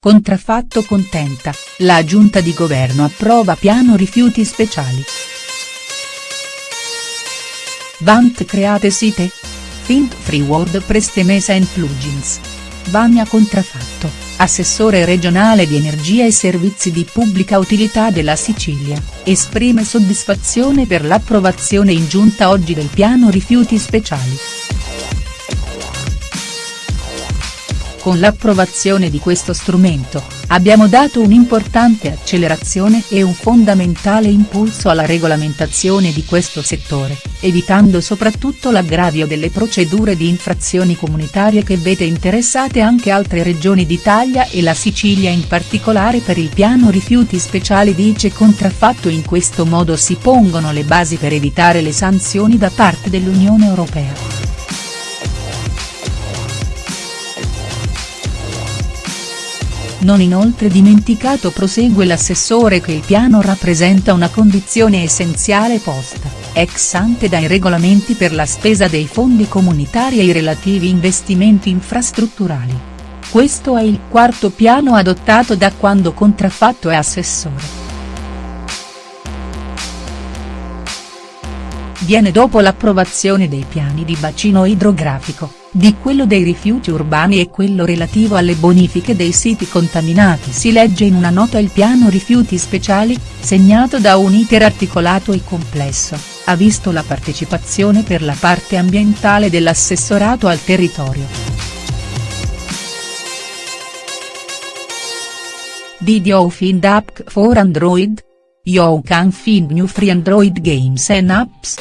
Contraffatto contenta, la giunta di governo approva piano rifiuti speciali. Vant create site? Think Free WordPress Mesa and Plugins. Vania Contraffatto, assessore regionale di energia e servizi di pubblica utilità della Sicilia, esprime soddisfazione per l'approvazione in giunta oggi del piano rifiuti speciali. Con l'approvazione di questo strumento, abbiamo dato un'importante accelerazione e un fondamentale impulso alla regolamentazione di questo settore, evitando soprattutto l'aggravio delle procedure di infrazioni comunitarie che vede interessate anche altre regioni d'Italia e la Sicilia in particolare per il piano rifiuti speciali dice contraffatto in questo modo si pongono le basi per evitare le sanzioni da parte dell'Unione Europea. Non inoltre dimenticato prosegue l'assessore che il piano rappresenta una condizione essenziale posta, ex ante dai regolamenti per la spesa dei fondi comunitari e i relativi investimenti infrastrutturali. Questo è il quarto piano adottato da quando contraffatto è assessore. Viene dopo l'approvazione dei piani di bacino idrografico, di quello dei rifiuti urbani e quello relativo alle bonifiche dei siti contaminati si legge in una nota il piano rifiuti speciali, segnato da un iter articolato e complesso, ha visto la partecipazione per la parte ambientale dell'assessorato al territorio. Did you find app for Android? You can find new free Android games and apps.